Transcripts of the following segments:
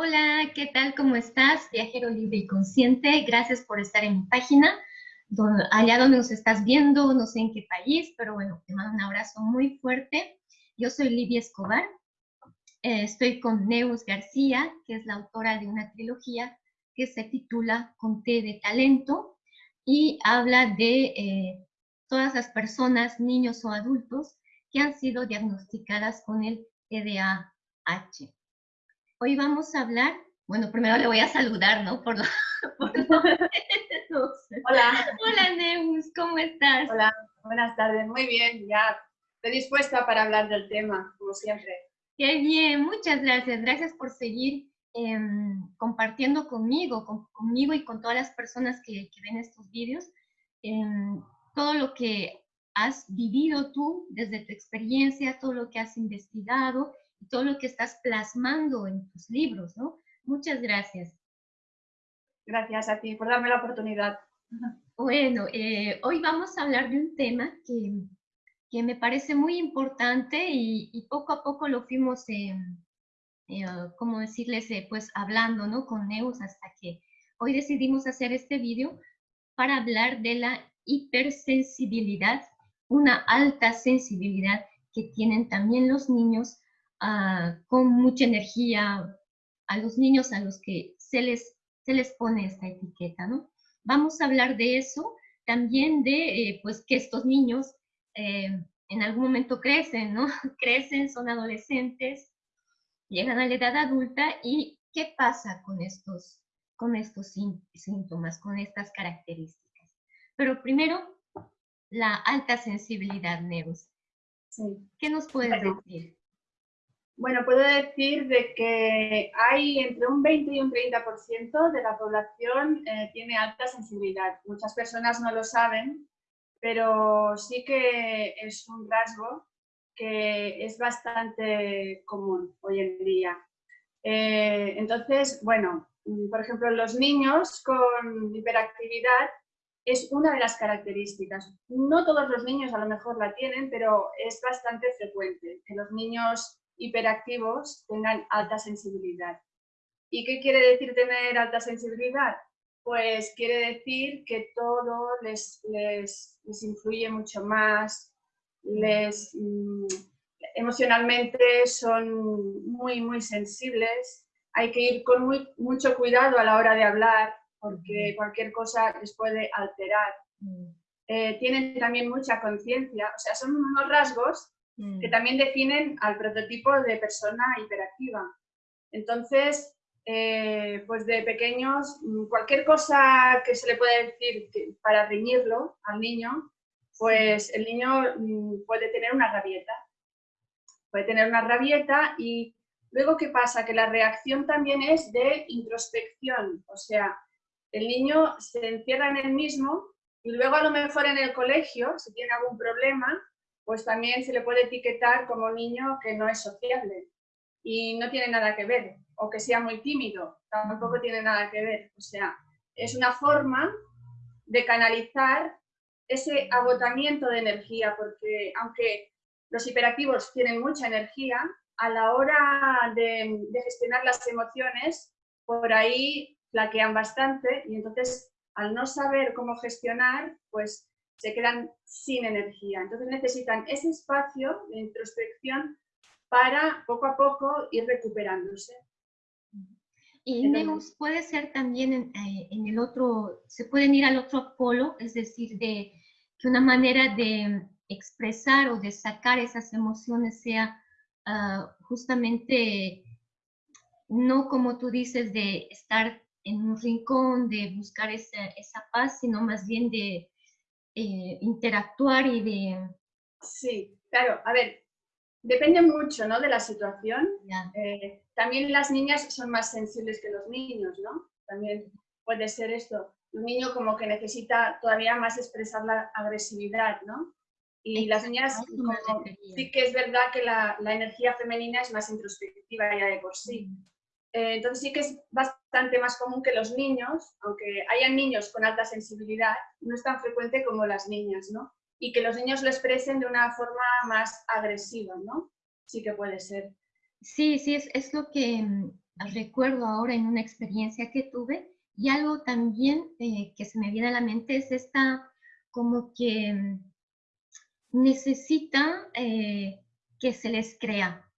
Hola, ¿qué tal? ¿Cómo estás? Viajero libre y consciente. Gracias por estar en mi página. allá donde nos estás viendo, no sé en qué país, pero bueno, te mando un abrazo muy fuerte. Yo soy Livia Escobar. Eh, estoy con Neus García, que es la autora de una trilogía que se titula Conté de Talento y habla de eh, todas las personas, niños o adultos, que han sido diagnosticadas con el TDAH. Hoy vamos a hablar, bueno, primero le voy a saludar, ¿no? Por, Hola. Hola, Neus, ¿cómo estás? Hola, buenas tardes, muy bien, ya estoy dispuesta para hablar del tema, como siempre. Qué bien, muchas gracias. Gracias por seguir em, compartiendo conmigo, conmigo y con todas las personas que, ven estos vídeos, em, todo lo que has vivido tú desde tu experiencia, todo lo que has investigado todo lo que estás plasmando en tus libros, ¿no? Muchas gracias. Gracias a ti por darme la oportunidad. Bueno, eh, hoy vamos a hablar de un tema que, que me parece muy importante y, poco a poco lo fuimos, eh, eh, como decirles, pues hablando, ¿no? Con Neus hasta que hoy decidimos hacer este vídeo para hablar de la hipersensibilidad, una alta sensibilidad que tienen también los niños con mucha energía a los niños a los que se les, se les pone esta etiqueta, ¿no? Vamos a hablar de eso, también de, eh, pues, que estos niños eh, en algún momento crecen, ¿no? Crecen, son adolescentes, llegan a la edad adulta y qué pasa con estos, con estos síntomas, con estas características. Pero primero, la alta sensibilidad, Neus. Sí. ¿Qué nos puedes decir? Bueno, puedo decir de que hay entre un 20 y un 30% de la población eh, tiene alta sensibilidad. Muchas personas no lo saben, pero sí que es un rasgo que es bastante común hoy en día. Eh, entonces, bueno, mm, por ejemplo, los niños con hiperactividad es una de las características. No todos los niños a lo mejor la tienen, pero es bastante frecuente que los niños hiperactivos tengan alta sensibilidad. ¿Y qué quiere decir tener alta sensibilidad? Pues quiere decir que todo les, les, influye mucho más, les, mm, emocionalmente son muy, muy sensibles. Hay que ir con muy, mucho cuidado a la hora de hablar porque cualquier cosa les puede alterar. Eh, tienen también mucha conciencia, o sea, son unos rasgos que mm. también definen al prototipo de persona hiperactiva. Entonces, eh, pues de pequeños, mm, cualquier cosa que se le pueda decir para reñirlo al niño, pues el niño mm, puede tener una rabieta. Puede tener una rabieta y luego, ¿qué pasa? Que la reacción también es de introspección, o sea, el niño se encierra en él mismo y luego a lo mejor en el colegio, si tiene algún problema, pues también se le puede etiquetar como niño que no es sociable y no tiene nada que ver, o que sea muy tímido, tampoco tiene nada que ver. O sea, es una forma de canalizar ese agotamiento de energía, porque aunque los hiperactivos tienen mucha energía, a la hora de, de gestionar las emociones, por ahí flaquean bastante y entonces al no saber cómo gestionar, pues se quedan sin energía. Entonces necesitan ese espacio de introspección para poco a poco ir recuperándose. Y Neus puede ser también eh, en, el otro, se pueden ir al otro polo, es decir, de que una manera de expresar o de sacar esas emociones sea ah, justamente no como tú dices de estar en un rincón, de buscar esa, esa paz, sino más bien de eh, interactuar y de... Sí, claro, a ver, depende mucho ¿no? de la situación. Eh, también las niñas son más sensibles que los niños, ¿no? También puede ser esto. Un niño como que necesita todavía más expresar la agresividad, ¿no? Y las niñas, sí que es verdad que la, la, energía femenina es más introspectiva ya de por sí. Eh, entonces sí que es bastante más común que los niños, aunque hayan niños con alta sensibilidad, no es tan frecuente como las niñas, ¿no? Y que los niños lo expresen de una forma más agresiva, ¿no? Sí que puede ser. Sí, sí, es, es lo que, recuerdo ahora en una experiencia que tuve y algo también eh, que se me viene a la mente es esta como que mm, necesita eh, que se les crea,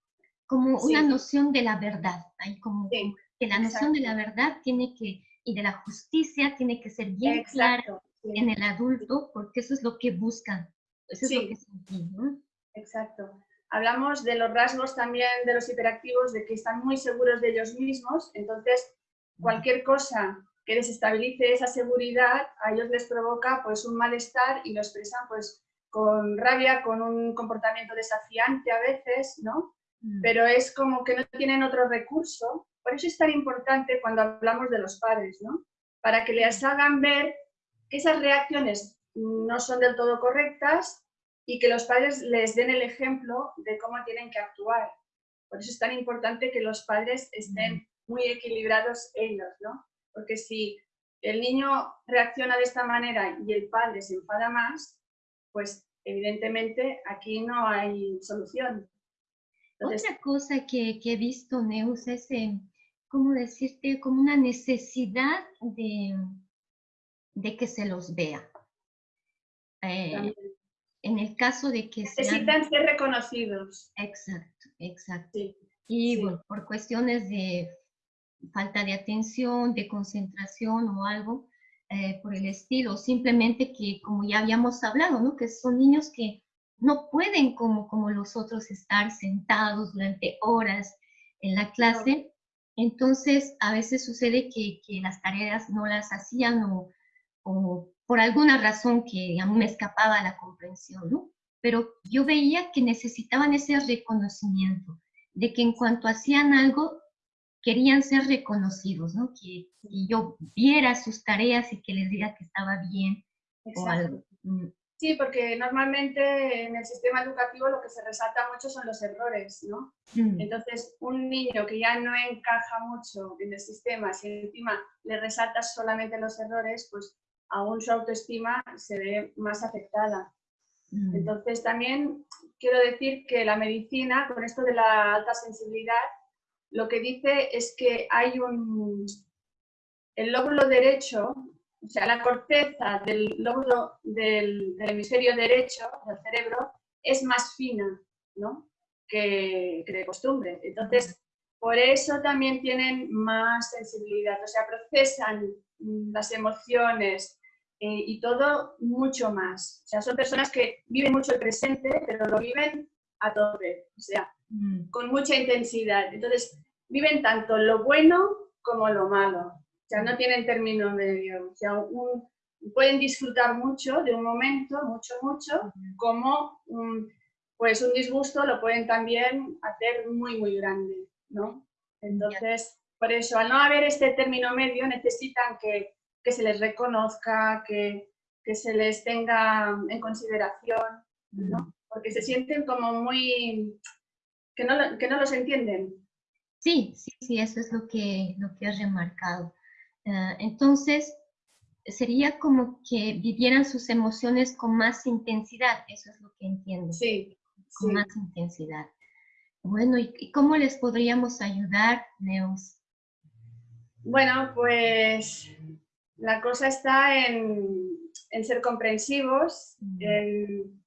como una noción de la verdad, hay como que la noción de la verdad tiene que, y de la justicia tiene que ser bien clara en el adulto, porque eso es lo que buscan, eso es lo que sentí, ¿no? Exacto. Hablamos de los rasgos también de los hiperactivos, de que están muy seguros de ellos mismos, entonces cualquier cosa que desestabilice esa seguridad a ellos les provoca pues un malestar y lo expresan pues con rabia, con un comportamiento desafiante a veces, ¿no? Mm. Pero es como que no tienen otro recurso. Por eso es tan importante cuando hablamos de los padres, ¿no? Para que les hagan ver que esas reacciones no son del todo correctas y que los padres les den el ejemplo de cómo tienen que actuar. Por eso es tan importante que los padres estén mm. muy equilibrados ellos, ¿no? Porque si el niño reacciona de esta manera y el padre se enfada más, pues evidentemente aquí no hay solución. Otra cosa que, he visto, Neus, es, eh, como decirte, como una necesidad de, de que se los vea. Eh, en el caso de que Necesitan ser reconocidos. Exacto, exacto. y bueno, por cuestiones de falta de atención, de concentración o algo eh, por el estilo, simplemente que como ya habíamos hablado, ¿no? que son niños que no pueden como, como los otros estar sentados durante horas en la clase, entonces a veces sucede que, que las tareas no las hacían o, o por alguna razón que a mí me escapaba la comprensión, ¿no? Pero yo veía que necesitaban ese reconocimiento, de que en cuanto hacían algo, querían ser reconocidos, ¿no? Que, yo viera sus tareas y que les diga que estaba bien o algo. Sí, porque normalmente en el sistema educativo lo que se resalta mucho son los errores, ¿no? Mm. Entonces, un niño que ya no encaja mucho en el sistema, si encima le resaltas solamente los errores, pues aún su autoestima se ve más afectada. Mm. Entonces también quiero decir que la medicina, con esto de la alta sensibilidad, lo que dice es que hay un... El lóbulo derecho, o sea, la corteza del lóbulo del, hemisferio derecho del cerebro es más fina ¿no? que, que de costumbre. Entonces, por eso también tienen más sensibilidad, o sea, procesan las emociones, eh, y todo mucho más. O sea, son personas que viven mucho el presente, pero lo viven a tope, o sea, mm. con mucha intensidad. Entonces, viven tanto lo bueno como lo malo. O sea, no tienen término medio. O sea, pueden disfrutar mucho de un momento, mucho, mucho, como un, pues un disgusto lo pueden también hacer muy, muy grande, ¿no? Entonces, por eso, al no haber este término medio, necesitan que que se les reconozca, que, se les tenga en consideración, ¿no? porque se sienten como muy... que no, que no los entienden. Sí, sí, sí, eso es lo que, lo que has remarcado. Ah, entonces, sería como que vivieran sus emociones con más intensidad, eso es lo que entiendo. Sí. Con más intensidad. Bueno, ¿y cómo les podríamos ayudar, Neos? Bueno, pues la cosa está en, ser comprensivos, en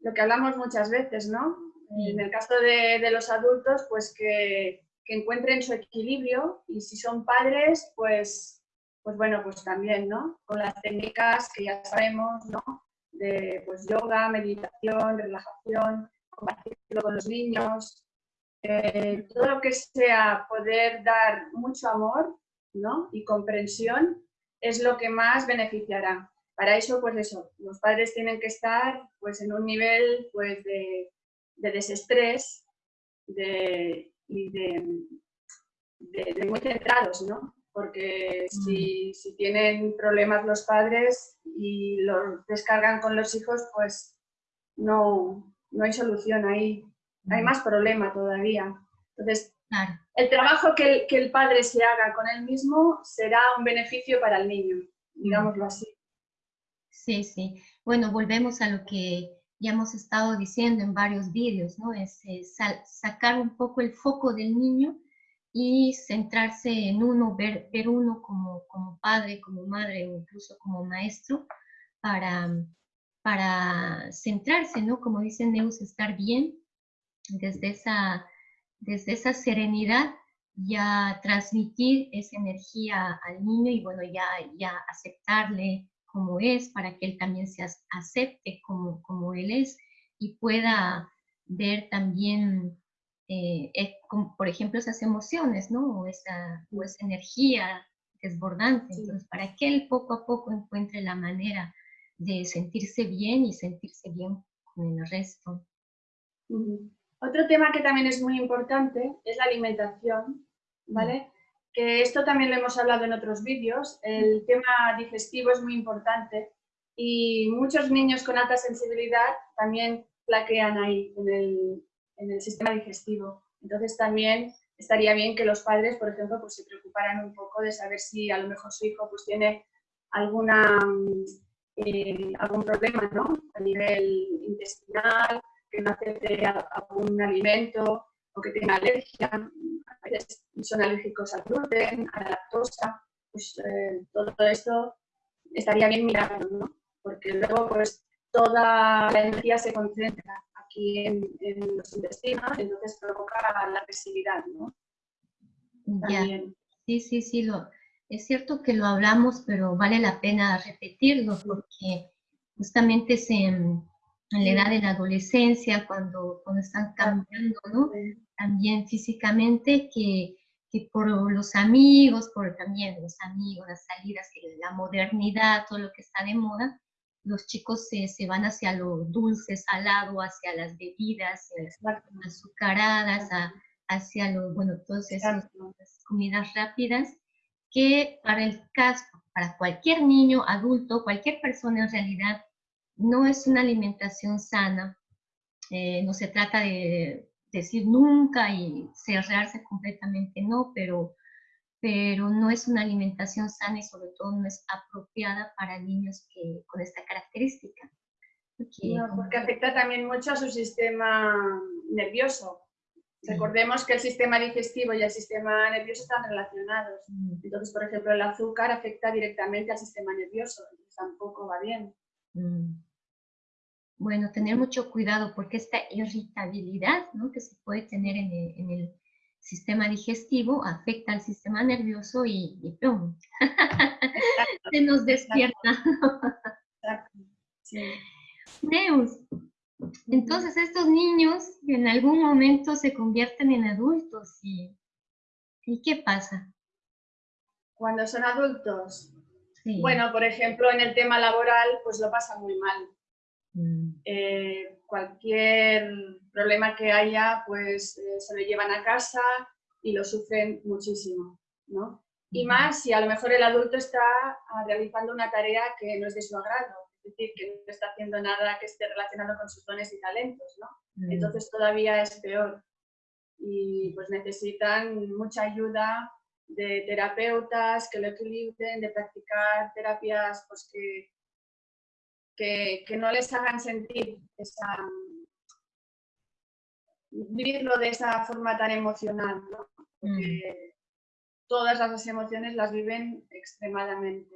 lo que hablamos muchas veces, ¿no? En el caso de, los adultos, pues que, encuentren su equilibrio y si son padres, pues, pues bueno, pues también, ¿no? Con las técnicas que ya sabemos, ¿no? De pues, yoga, meditación, relajación, compartirlo con los niños, eh, todo lo que sea poder dar mucho amor ¿no? y comprensión es lo que más beneficiará. Para eso, pues eso, los padres tienen que estar pues, en un nivel pues, de, desestrés de, y de, muy centrados, ¿no? Porque si, si, tienen problemas los padres y los descargan con los hijos, pues no, no hay solución ahí. Hay más problema todavía. Entonces, el trabajo que el, padre se haga con él mismo será un beneficio para el niño, digámoslo así. Sí, sí. Bueno, volvemos a lo que ya hemos estado diciendo en varios vídeos, ¿no? Es, sacar un poco el foco del niño y centrarse en uno, ver, ver uno como, como padre, como madre o incluso como maestro para, para centrarse, ¿no? Como dice Neus, estar bien desde esa, desde esa serenidad ya transmitir esa energía al niño y bueno, ya, ya aceptarle como es para que él también se acepte como, como él es y pueda ver también eh, por ejemplo, esas emociones, ¿no? O esa, energía desbordante. Entonces, para que él poco a poco encuentre la manera de sentirse bien y sentirse bien con el resto. Otro tema que también es muy importante es la alimentación, ¿vale? Que esto también lo hemos hablado en otros vídeos. El tema digestivo es muy importante y muchos niños con alta sensibilidad también plaquean ahí en el, en el sistema digestivo. Entonces también estaría bien que los padres, por ejemplo, pues se preocuparan un poco de saber si a lo mejor su hijo pues tiene alguna, eh, algún problema ¿no? a nivel intestinal, que no acepte algún alimento o que tenga alergia. Veces son alérgicos al gluten, a la lactosa. Pues eh, todo esto estaría bien mirarlo, ¿no? porque luego pues toda la energía se concentra aquí en, los intestinos, entonces provoca la agresividad, ¿no? Sí, sí, sí, lo, es cierto que lo hablamos, pero vale la pena repetirlo porque justamente se, en la edad de la adolescencia, cuando, cuando están cambiando, ¿no? También físicamente, que, que, por los amigos, por también los amigos, las salidas, la modernidad, todo lo que está de moda, los chicos se, se, van hacia lo dulce, salado, hacia las bebidas azucaradas, hacia lo, bueno, todas esas comidas rápidas, que para el caso, para cualquier niño, adulto, cualquier persona en realidad, no es una alimentación sana. Eh, no se trata de decir nunca y cerrarse completamente, no, pero pero no es una alimentación sana y sobre todo no es apropiada para niños que, con esta característica. Porque, porque afecta también mucho a su sistema nervioso. Recordemos que el sistema digestivo y el sistema nervioso están relacionados. Mm. Entonces, por ejemplo, el azúcar afecta directamente al sistema nervioso, entonces tampoco va bien. Mm. Bueno, tener mucho cuidado porque esta irritabilidad ¿no? que se puede tener en en el sistema digestivo afecta al sistema nervioso y, y ¡pum! se nos despierta. Neus, entonces estos niños en algún momento se convierten en adultos y, ¿y qué pasa? Cuando son adultos, bueno, por ejemplo, en el tema laboral, pues lo pasan muy mal. Mm. Eh, cualquier problema que haya, pues eh, se lo llevan a casa y lo sufren muchísimo, ¿no? Y más si a lo mejor el adulto está ah, realizando una tarea que no es de su agrado, es decir, que no está haciendo nada que esté relacionado con sus dones y talentos, ¿no? Mm. Entonces todavía es peor y pues necesitan mucha ayuda de terapeutas que lo equilibren, de practicar terapias pues que, que, no les hagan sentir esa, vivirlo de esa forma tan emocional, ¿no? Porque mm. todas las emociones las viven extremadamente.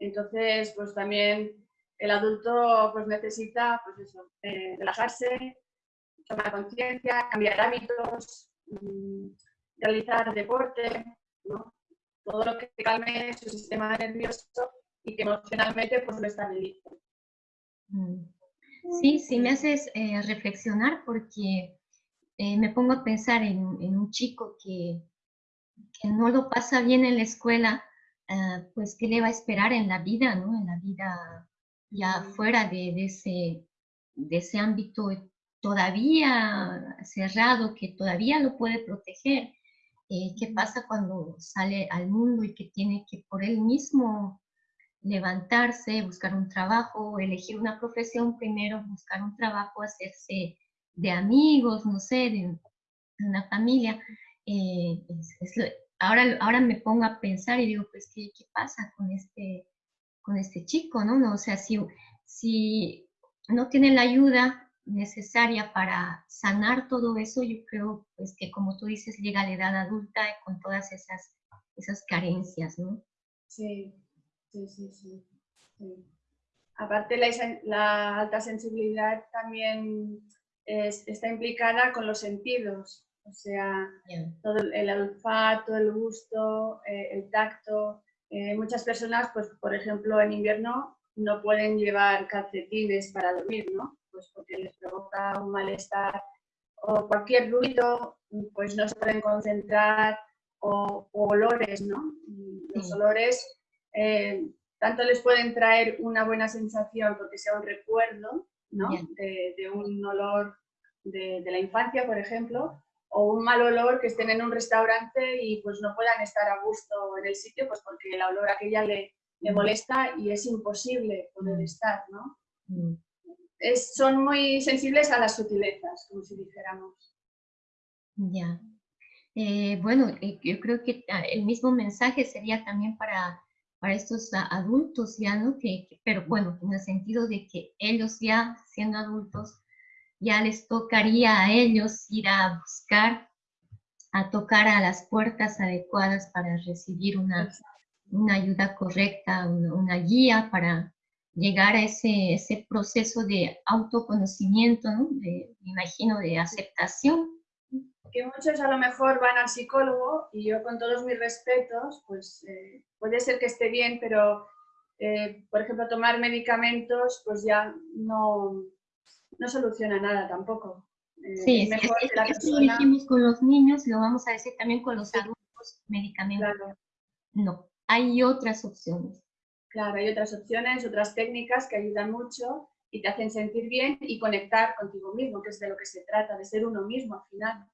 Entonces, pues también el adulto pues necesita pues eso, eh, relajarse, tomar conciencia, cambiar hábitos, mm, realizar deporte, ¿no? todo lo que calme su sistema nervioso y que emocionalmente pues lo estabilice. Mm. Sí, sí me haces eh, reflexionar porque eh, me pongo a pensar en, un chico que, que, no lo pasa bien en la escuela, ah, pues qué le va a esperar en la vida, ¿no? En la vida ya fuera de, de, ese, de ese ámbito todavía cerrado, que todavía lo puede proteger. Eh, ¿Qué pasa cuando sale al mundo y que tiene que por él mismo levantarse, buscar un trabajo, elegir una profesión primero, buscar un trabajo, hacerse de amigos, no sé, de una familia. Eh, ahora, ahora me pongo a pensar y digo, pues, ¿qué, qué pasa con este, con este chico, no? no o sea, si, si no tiene la ayuda necesaria para sanar todo eso, yo creo pues que como tú dices, llega a la edad adulta con todas esas, esas carencias, ¿no? Sí, sí, sí, sí. Aparte la, la, alta sensibilidad también está implicada con los sentidos, o sea, todo el, olfato, el gusto, eh, el tacto. Eh, muchas personas, pues por ejemplo en invierno no pueden llevar calcetines para dormir, ¿no? Pues porque les provoca un malestar o cualquier ruido, pues no se pueden concentrar o, olores, ¿no? Los olores eh, tanto les pueden traer una buena sensación porque sea un recuerdo, ¿no? De, un olor de, la infancia, por ejemplo, o un mal olor que estén en un restaurante y pues no puedan estar a gusto en el sitio pues porque el olor aquella le, le molesta y es imposible poder estar, ¿no? Mm. Es, son muy sensibles a las sutilezas, como si dijéramos. Ya. Eh, bueno, eh, yo creo que ah, el mismo mensaje sería también para, para estos adultos ya, ¿no? Que, pero bueno, en el sentido de que ellos ya siendo adultos, ya les tocaría a ellos ir a buscar, a tocar a las puertas adecuadas para recibir una, una ayuda correcta, una, guía para llegar a ese, ese proceso de autoconocimiento, ¿no? de, me imagino, de aceptación. Que muchos a lo mejor van al psicólogo y yo con todos mis respetos, pues eh, puede ser que esté bien, pero eh, por ejemplo tomar medicamentos pues ya no, no soluciona nada tampoco. Eh, sí, es mejor que la persona... lo dijimos con los niños, lo vamos a decir también con los adultos, medicamentos. No, hay otras opciones. Claro, hay otras opciones, otras técnicas que ayudan mucho y te hacen sentir bien y conectar contigo mismo, que es de lo que se trata, de ser uno mismo al final.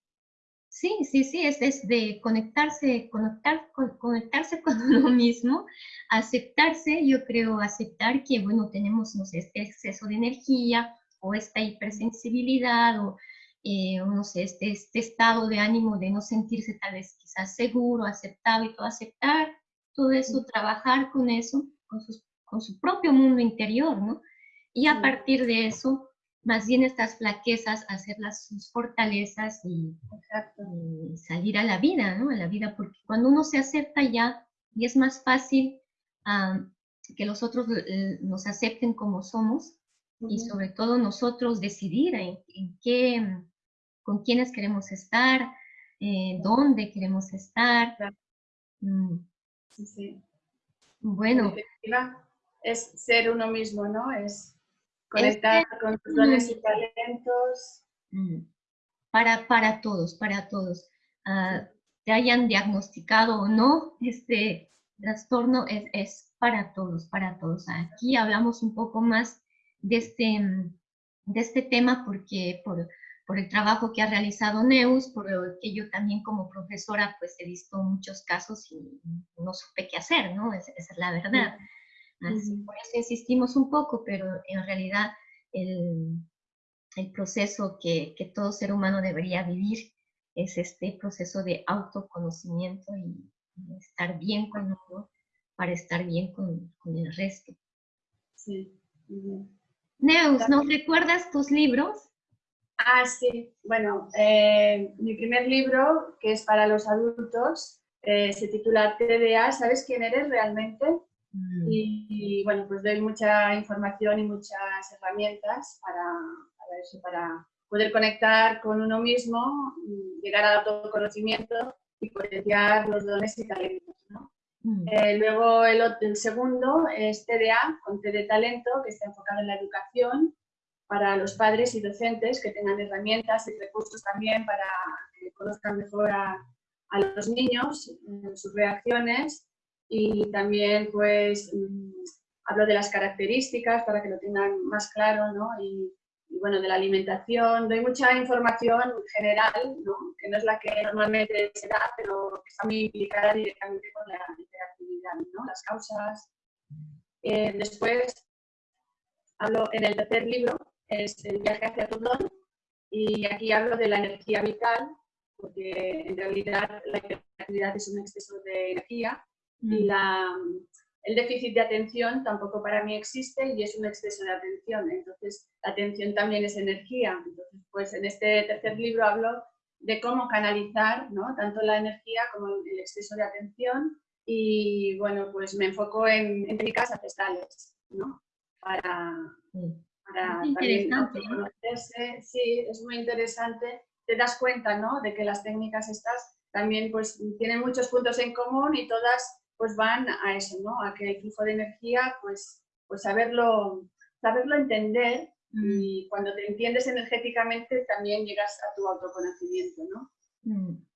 Sí, sí, sí, es, es de conectarse, conectar, conectarse con uno mismo, aceptarse, yo creo, aceptar que, bueno, tenemos este exceso de energía o esta hipersensibilidad o, eh, no sé, este, este estado de ánimo de no sentirse tal vez quizás seguro, aceptado y todo aceptar, todo eso, trabajar con eso, con, con su propio mundo interior, ¿no? Y a partir de eso, más bien estas flaquezas, hacerlas sus fortalezas y, salir a la vida, ¿no? A la vida, porque cuando uno se acepta ya, y es más fácil que los otros eh, nos acepten como somos, y sobre todo nosotros decidir en, qué, con quiénes queremos estar, eh, dónde queremos estar. Mm. Sí, Bueno. Es ser uno mismo, ¿no? Es conectar con tus dones y talentos. Mm. Para, para todos, para todos. Ah, te hayan diagnosticado o no, este trastorno es, es para todos, para todos. Aquí hablamos un poco más de este, de este tema porque por, por el trabajo que ha realizado Neus, por que yo también como profesora pues he visto muchos casos y no supe qué hacer, ¿no? Esa, es la verdad. Así, por eso insistimos un poco, pero en realidad el, el proceso que, que, todo ser humano debería vivir es este proceso de autoconocimiento y, estar bien con uno para estar bien con, con el resto. Sí. Neus, ¿nos recuerdas tus libros? Ah, sí. Bueno, eh, mi primer libro, que es para los adultos, eh, se titula TDA, ¿sabes quién eres realmente? Mm. Y, bueno, pues doy mucha información y muchas herramientas para, para, eso, para poder conectar con uno mismo, llegar al autoconocimiento y potenciar los dones y talentos. ¿no? Mm. Eh, luego el, el, segundo es TDA, con T de talento, que está enfocado en la educación para los padres y docentes que tengan herramientas y recursos también para que conozcan mejor a, los niños, sus reacciones y también pues mm, hablo de las características para que lo tengan más claro ¿no? y, bueno, de la alimentación, doy mucha información general, ¿no? que no es la que normalmente se da, pero que está muy implicada directamente con la hiperactividad, ¿no? las causas. Eh, después hablo en el tercer libro es el viaje hacia tu don y aquí hablo de la energía vital, porque en realidad la hiperactividad es un exceso de energía y mm. la, el déficit de atención tampoco para mí existe y es un exceso de atención. Entonces, la atención también es energía. Entonces, pues en este tercer libro hablo de cómo canalizar ¿no? tanto la energía como el exceso de atención y bueno, pues me enfoco en, técnicas ancestrales, ¿no? Para, para también conocerse. Sí, es muy interesante. Te das cuenta, ¿no? De que las técnicas estas también pues tienen muchos puntos en común y todas pues van a eso, ¿no? A que el flujo de energía, pues, pues saberlo, saberlo entender mm. y cuando te entiendes energéticamente también llegas a tu autoconocimiento, ¿no? Mm.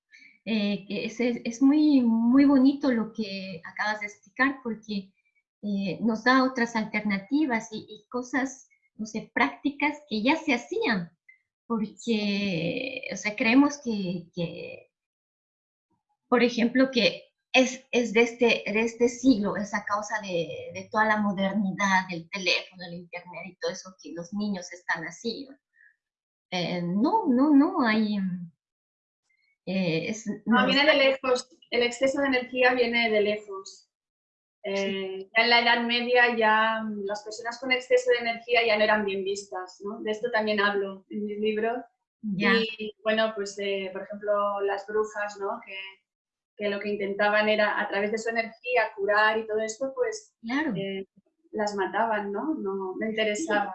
Eh, es, es, muy, muy bonito lo que acabas de explicar porque eh, nos da otras alternativas y, cosas, no sé, prácticas que ya se hacían, porque, o sea, creemos que, que por ejemplo, que es, es de, este, de este siglo, esa causa de, de, toda la modernidad, del teléfono, el internet y todo eso, que los niños están así. Eh, no, no, no, hay... Eh, no, viene de lejos, el exceso de energía viene de lejos. Eh, ya en la Edad Media ya las personas con exceso de energía ya no eran bien vistas, ¿no? De esto también hablo en mis libros. Y bueno, pues por ejemplo las brujas, ¿no? Que, que lo que intentaban era a través de su energía curar y todo esto, pues claro. Eh, las mataban, ¿no? No me interesaba.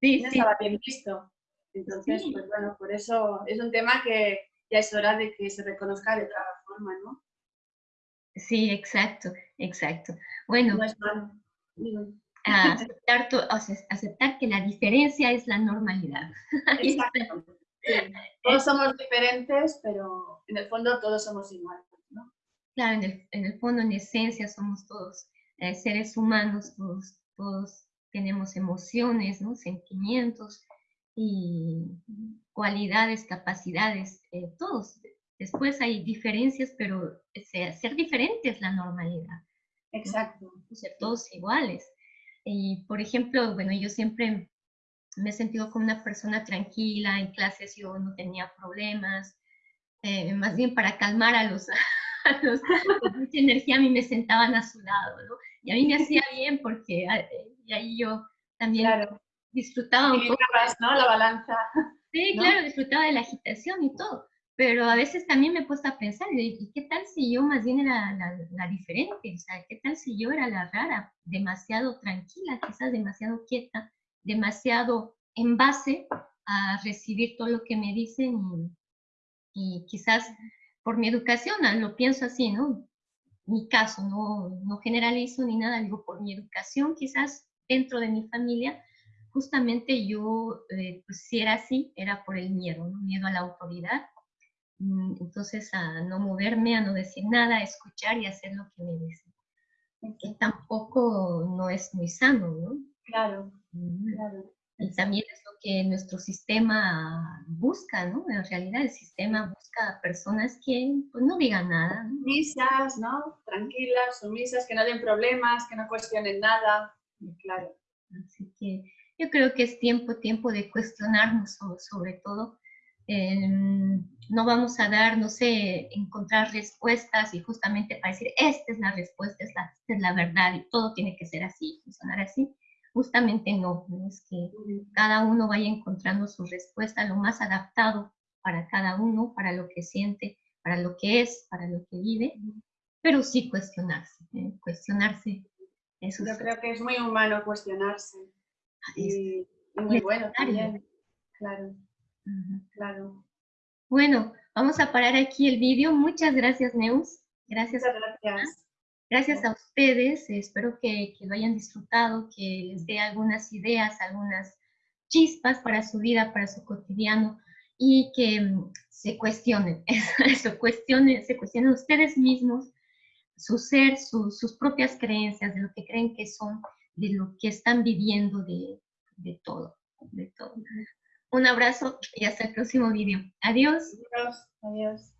Sí, no estaba bien visto. Entonces, pues bueno, por eso es un tema que ya es hora de que se reconozca de otra forma, ¿no? Sí, exacto, exacto. Bueno, no es aceptar, aceptar, que la diferencia es la normalidad. Exacto. Todos somos diferentes, pero en el fondo todos somos iguales. Claro, en el, fondo, en esencia, somos todos eh, seres humanos, todos, todos tenemos emociones, ¿no? sentimientos y cualidades, capacidades, eh, todos. Después hay diferencias, pero ser diferente es la normalidad. Exacto. Ser todos iguales. Y, por ejemplo, bueno, yo siempre me he sentido como una persona tranquila, en clases yo no tenía problemas, eh, más bien para calmar a los, con mucha energía a mí me sentaban a su lado, ¿no? Y a mí me hacía bien porque y ahí yo también disfrutaba un poco. ¿no? La balanza. Sí, claro, disfrutaba de la agitación y todo. Pero a veces también me he puesto a pensar, ¿y qué tal si yo más bien era la, la, diferente? O sea, ¿qué tal si yo era la rara? Demasiado tranquila, quizás demasiado quieta, demasiado en base a recibir todo lo que me dicen y, y quizás por mi educación, ah, lo pienso así, ¿no? Mi caso, no, no generalizo ni nada, digo, por mi educación, quizás dentro de mi familia, justamente yo, eh, pues si era así, era por el miedo, ¿no? miedo a la autoridad. Mm, entonces, a no moverme, a no decir nada, a escuchar y hacer lo que me dicen. Que tampoco no es muy sano, ¿no? Claro, claro. Y también es lo que nuestro sistema busca, ¿no? En realidad el sistema busca personas que pues, no digan nada. Sumisas, ¿no? Tranquilas, sumisas, que no den problemas, que no cuestionen nada. Claro. Así que yo creo que es tiempo, tiempo de cuestionarnos sobre, todo. Em, no vamos a dar, no sé, encontrar respuestas y justamente para decir, esta es la respuesta, esta es la verdad y todo tiene que ser así, funcionar así Justamente no, es que cada uno vaya encontrando su respuesta lo más adaptado para cada uno, para lo que siente, para lo que es, para lo que vive, pero sí cuestionarse, ¿eh? cuestionarse. Eso Yo creo que es muy humano cuestionarse y, muy bueno también, claro, claro. Bueno, vamos a parar aquí el vídeo. Muchas gracias, Neus. Gracias. Muchas gracias. Gracias a ustedes, espero que, lo hayan disfrutado, que les dé algunas ideas, algunas chispas para su vida, para su cotidiano y que mm, se cuestionen, eso, cuestionen, se cuestionen ustedes mismos su ser, sus propias creencias, de lo que creen que son, de lo que están viviendo, de, de todo, de todo. Un abrazo y hasta el próximo video. Adiós. Adiós. Adiós.